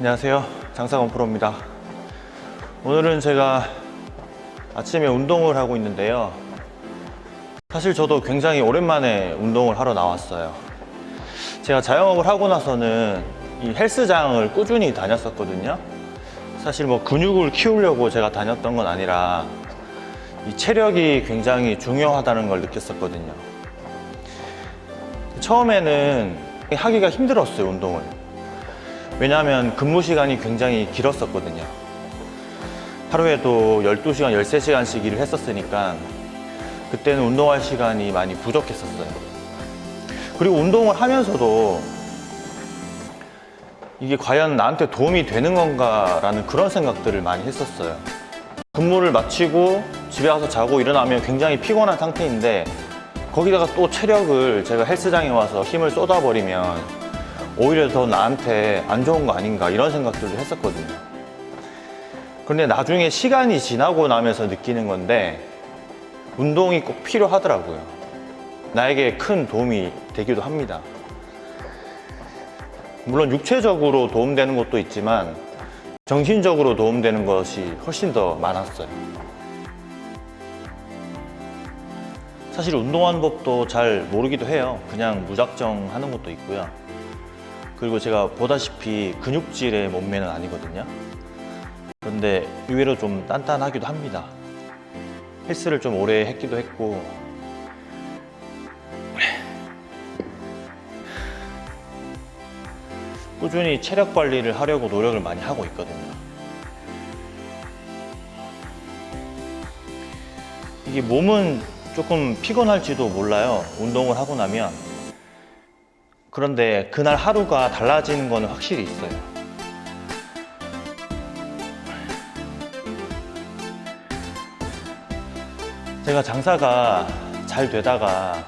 안녕하세요. 장사건 프로입니다. 오늘은 제가 아침에 운동을 하고 있는데요. 사실 저도 굉장히 오랜만에 운동을 하러 나왔어요. 제가 자영업을 하고 나서는 이 헬스장을 꾸준히 다녔었거든요. 사실 뭐 근육을 키우려고 제가 다녔던 건 아니라 이 체력이 굉장히 중요하다는 걸 느꼈었거든요. 처음에는 하기가 힘들었어요 운동을 왜냐하면 근무 시간이 굉장히 길었었거든요. 하루에도 12시간, 13시간씩 일을 했었으니까 그때는 운동할 시간이 많이 부족했었어요. 그리고 운동을 하면서도 이게 과연 나한테 도움이 되는 건가 라는 그런 생각들을 많이 했었어요. 근무를 마치고 집에 가서 자고 일어나면 굉장히 피곤한 상태인데 거기다가 또 체력을 제가 헬스장에 와서 힘을 쏟아버리면 오히려 더 나한테 안 좋은 거 아닌가 이런 생각들도 했었거든요. 그런데 나중에 시간이 지나고 나면서 느끼는 건데 운동이 꼭 필요하더라고요. 나에게 큰 도움이 되기도 합니다. 물론 육체적으로 도움되는 것도 있지만 정신적으로 도움되는 것이 훨씬 더 많았어요. 사실 운동하는 법도 잘 모르기도 해요. 그냥 무작정 하는 것도 있고요 그리고 제가 보다시피 근육질의 몸매는 아니거든요. 그런데 의외로 좀 단단하기도 합니다. 헬스를 좀 오래 했기도 했고. 꾸준히 체력 관리를 하려고 노력을 많이 하고 있거든요. 이게 몸은 조금 피곤할지도 몰라요. 운동을 하고 나면 그런데 그날 하루가 달라지는 거는 확실히 있어요. 제가 장사가 잘 되다가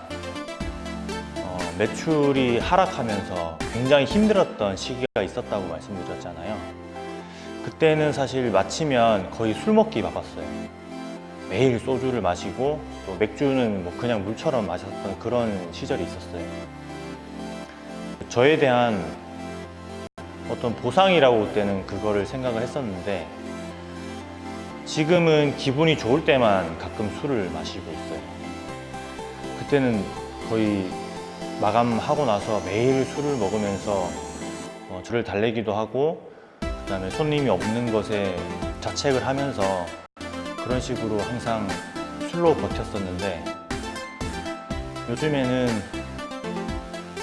어, 매출이 하락하면서 굉장히 힘들었던 시기가 있었다고 말씀드렸잖아요. 그때는 사실 마치면 거의 술 먹기 바빴어요. 매일 소주를 마시고 또 맥주는 뭐 그냥 물처럼 마셨던 그런 시절이 있었어요 저에 대한 어떤 보상이라고 그때는 그거를 생각을 했었는데 지금은 기분이 좋을 때만 가끔 술을 마시고 있어요. 그때는 거의 마감하고 나서 매일 술을 먹으면서 어, 저를 달래기도 하고 그 다음에 손님이 없는 것에 자책을 하면서 그런 식으로 항상 술로 버텼었는데 요즘에는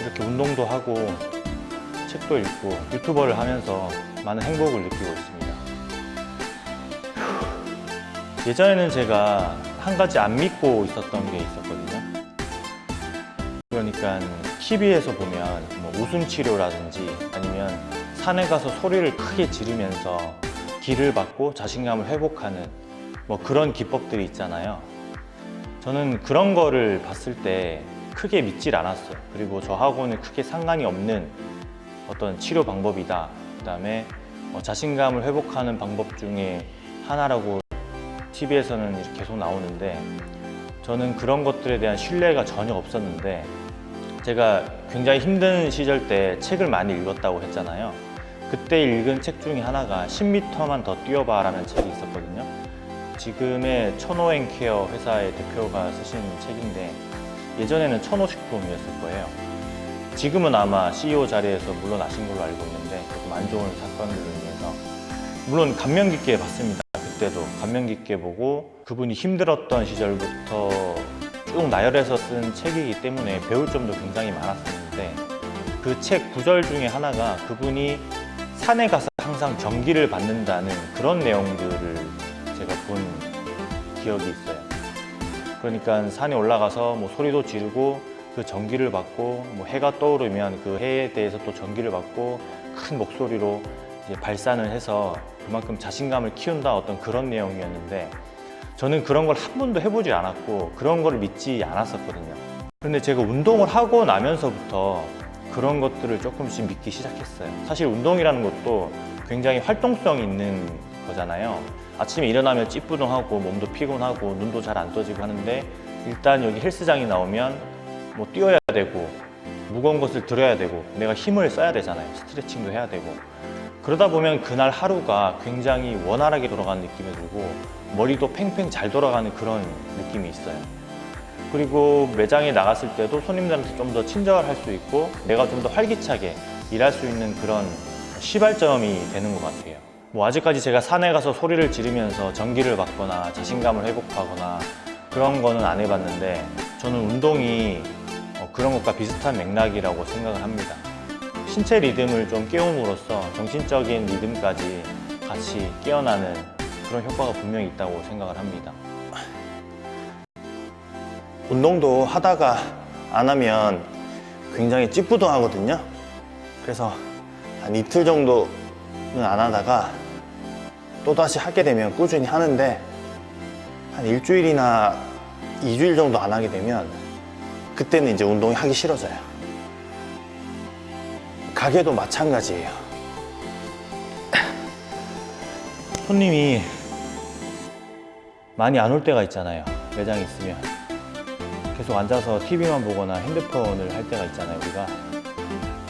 이렇게 운동도 하고 책도 읽고 유튜버를 하면서 많은 행복을 느끼고 있습니다. 예전에는 제가 한 가지 안 믿고 있었던 게 있었거든요. 그러니까 TV에서 보면 뭐 웃음 치료라든지 아니면 산에 가서 소리를 크게 지르면서 기를 받고 자신감을 회복하는 뭐 그런 기법들이 있잖아요. 저는 그런 거를 봤을 때 크게 믿질 않았어요. 그리고 저하고는 크게 상관이 없는 어떤 치료 방법이다. 그 다음에 어, 자신감을 회복하는 방법 중에 하나라고 TV에서는 이렇게 계속 나오는데 저는 그런 것들에 대한 신뢰가 전혀 없었는데 제가 굉장히 힘든 시절 때 책을 많이 읽었다고 했잖아요. 그때 읽은 책 중에 하나가 10m만 더 뛰어봐 라는 책이 있었거든요. 지금의 천호행 케어 회사의 대표가 쓰신 책인데 예전에는 천호식품이었을 거예요. 지금은 아마 CEO 자리에서 물러나신 걸로 알고 있는데 조금 안 좋은 사건들로 인해서. 물론 감명 깊게 봤습니다. 그때도 감명 깊게 보고 그분이 힘들었던 시절부터 쭉 나열해서 쓴 책이기 때문에 배울 점도 굉장히 많았었는데 그 책 구절 중에 하나가 그분이 산에 가서 항상 전기를 받는다는 그런 내용들을 제가 본 기억이 있어요 그러니까 산에 올라가서 뭐 소리도 지르고 그 전기를 받고 뭐 해가 떠오르면 그 해에 대해서 또 전기를 받고 큰 목소리로 발산을 해서 그만큼 자신감을 키운다 어떤 그런 내용이었는데 저는 그런 걸 한 번도 해보지 않았고 그런 걸 믿지 않았었거든요. 그런데 제가 운동을 하고 나면서부터 그런 것들을 조금씩 믿기 시작했어요. 사실 운동이라는 것도 굉장히 활동성 있는 거잖아요 아침에 일어나면 찌뿌둥하고 몸도 피곤하고 눈도 잘 안 떠지고 하는데 일단 여기 헬스장이 나오면 뭐 뛰어야 되고 무거운 것을 들어야 되고 내가 힘을 써야 되잖아요 스트레칭도 해야 되고 그러다 보면 그날 하루가 굉장히 원활하게 돌아가는 느낌이 들고 머리도 팽팽 잘 돌아가는 그런 느낌이 있어요. 그리고 매장에 나갔을 때도 손님들한테 좀 더 친절할 수 있고 내가 좀 더 활기차게 일할 수 있는 그런 시발점이 되는 것 같아요. 뭐 아직까지 제가 산에 가서 소리를 지르면서 전기를 받거나 자신감을 회복하거나 그런 거는 안 해봤는데 저는 운동이 어, 그런 것과 비슷한 맥락이라고 생각을 합니다. 신체 리듬을 좀 깨움으로써 정신적인 리듬까지 같이 깨어나는 그런 효과가 분명히 있다고 생각을 합니다. 운동도 하다가 안 하면 굉장히 찌뿌둥하거든요. 그래서 한 이틀 정도는 안 하다가 또 다시 하게 되면 꾸준히 하는데 한 일주일이나 이주일 정도 안 하게 되면 그때는 이제 운동이 하기 싫어져요. 가게도 마찬가지예요. 손님이 많이 안 올 때가 있잖아요. 매장에 있으면. 계속 앉아서 TV만 보거나 핸드폰을 할 때가 있잖아요, 우리가.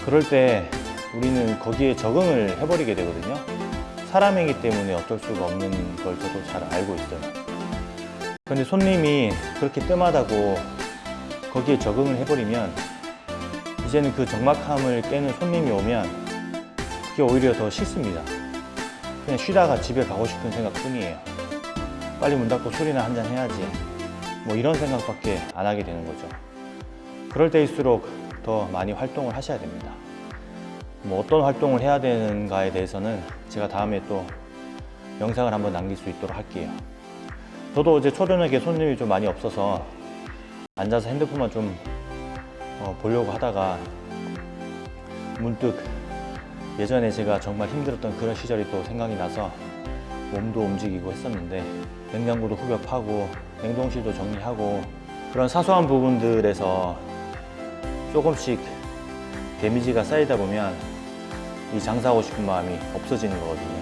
그럴 때 우리는 거기에 적응을 해버리게 되거든요. 사람이기 때문에 어쩔 수가 없는 걸 저도 잘 알고 있어요. 근데 손님이 그렇게 뜸하다고 거기에 적응을 해버리면 이제는 그 적막함을 깨는 손님이 오면 그게 오히려 더 싫습니다. 그냥 쉬다가 집에 가고 싶은 생각 뿐이에요. 빨리 문 닫고 술이나 한잔 해야지. 뭐 이런 생각밖에 안 하게 되는 거죠. 그럴 때일수록 더 많이 활동을 하셔야 됩니다. 뭐 어떤 활동을 해야 되는가에 대해서는 제가 다음에 또 영상을 한번 남길 수 있도록 할게요. 저도 어제 초저녁에 손님이 좀 많이 없어서 앉아서 핸드폰만 좀 어, 보려고 하다가 문득 예전에 제가 정말 힘들었던 그런 시절이 또 생각이 나서 몸도 움직이고 했었는데 냉장고도 흡입하고 냉동실도 정리하고 그런 사소한 부분들에서 조금씩 데미지가 쌓이다 보면 이 장사하고 싶은 마음이 없어지는 거거든요.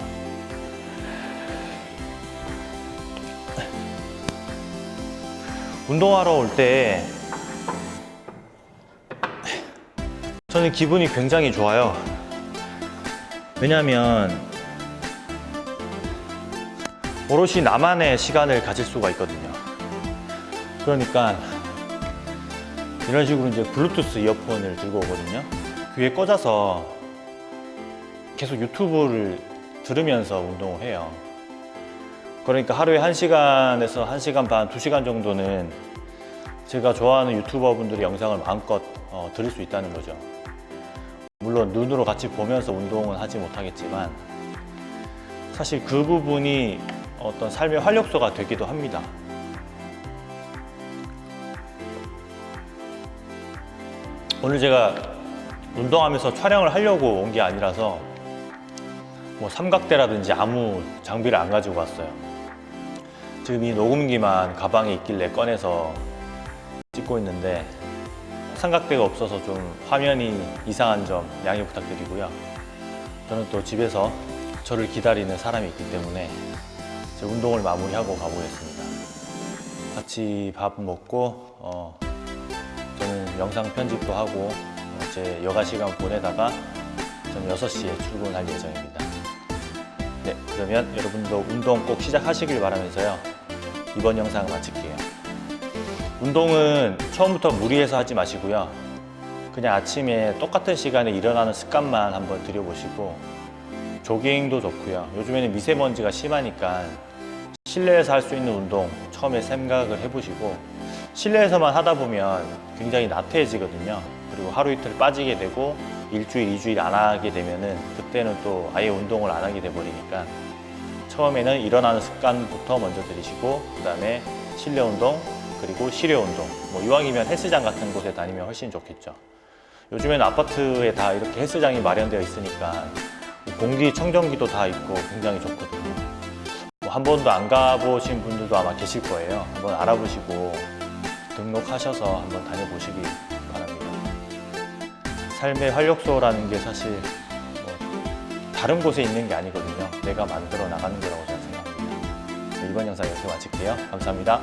운동하러 올 때 저는 기분이 굉장히 좋아요. 왜냐하면 오롯이 나만의 시간을 가질 수가 있거든요. 그러니까 이런 식으로 이제 블루투스 이어폰을 들고 오거든요. 귀에 꽂아서 계속 유튜브를 들으면서 운동을 해요. 그러니까 하루에 1시간에서 1시간 반, 2시간 정도는 제가 좋아하는 유튜버 분들의 영상을 마음껏 어, 들을 수 있다는 거죠. 물론 눈으로 같이 보면서 운동은 하지 못하겠지만 사실 그 부분이 어떤 삶의 활력소가 되기도 합니다. 오늘 제가 운동하면서 촬영을 하려고 온 게 아니라서 뭐 삼각대라든지 아무 장비를 안 가지고 왔어요. 지금 이 녹음기만 가방에 있길래 꺼내서 찍고 있는데 삼각대가 없어서 좀 화면이 이상한 점 양해 부탁드리고요. 저는 또 집에서 저를 기다리는 사람이 있기 때문에 이제 운동을 마무리하고 가보겠습니다. 같이 밥 먹고 어, 저는 영상 편집도 하고 어, 제 여가 시간 보내다가 저는 6시에 출근할 예정입니다. 네, 그러면 여러분도 운동 꼭 시작하시길 바라면서요. 이번 영상 마칠게요. 운동은 처음부터 무리해서 하지 마시고요. 그냥 아침에 똑같은 시간에 일어나는 습관만 한번 들여보시고 조깅도 좋고요. 요즘에는 미세먼지가 심하니까 실내에서 할 수 있는 운동 처음에 생각을 해보시고 실내에서만 하다 보면 굉장히 나태해지거든요. 그리고 하루 이틀 빠지게 되고 일주일, 이주일 안 하게 되면은 그때는 또 아예 운동을 안 하게 돼버리니까 처음에는 일어나는 습관부터 먼저 들이시고 그 다음에 실내 운동 그리고 실외 운동 뭐 이왕이면 헬스장 같은 곳에 다니면 훨씬 좋겠죠. 요즘에는 아파트에 다 이렇게 헬스장이 마련되어 있으니까 공기 청정기도 다 있고 굉장히 좋거든요. 뭐 한 번도 안 가보신 분들도 아마 계실 거예요. 한번 알아보시고 등록하셔서 한번 다녀보시기. 삶의 활력소라는 게 사실 뭐 다른 곳에 있는 게 아니거든요. 내가 만들어 나가는 거라고 저는 생각합니다. 네, 이번 영상 이렇게 마칠게요. 감사합니다.